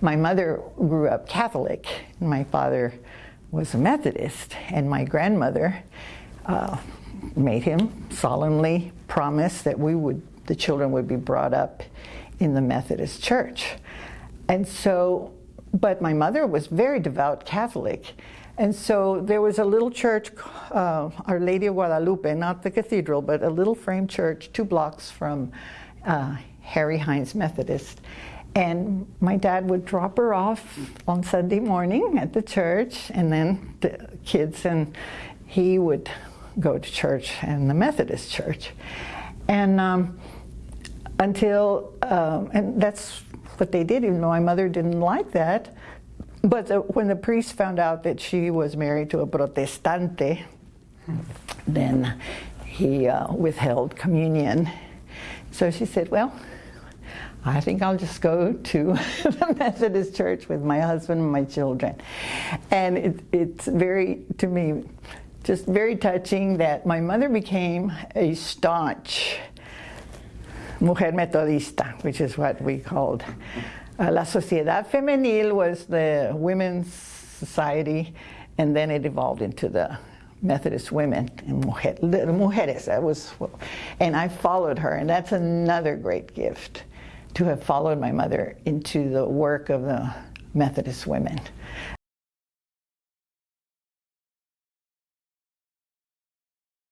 my mother grew up Catholic. My father was a Methodist, and my grandmother uh, made him solemnly promise that we would, the children would be brought up in the Methodist Church. And so, but my mother was very devout Catholic. And so there was a little church, uh, Our Lady of Guadalupe, not the cathedral, but a little frame church two blocks from uh, Harry Hines Methodist. And my dad would drop her off on Sunday morning at the church, and then the kids and he would go to church and the Methodist church. And um, until, um, and that's what they did, even though my mother didn't like that. But the, when the priest found out that she was married to a protestante, then he uh, withheld communion. So she said, well, I think I'll just go to the Methodist church with my husband and my children. And it, it's very, to me, just very touching that my mother became a staunch mujer metodista, which is what we called. Uh, La Sociedad Femenil was the women's society, and then it evolved into the Methodist women and mujer, mujeres. That was, and I followed her, and that's another great gift to have followed my mother into the work of the Methodist women.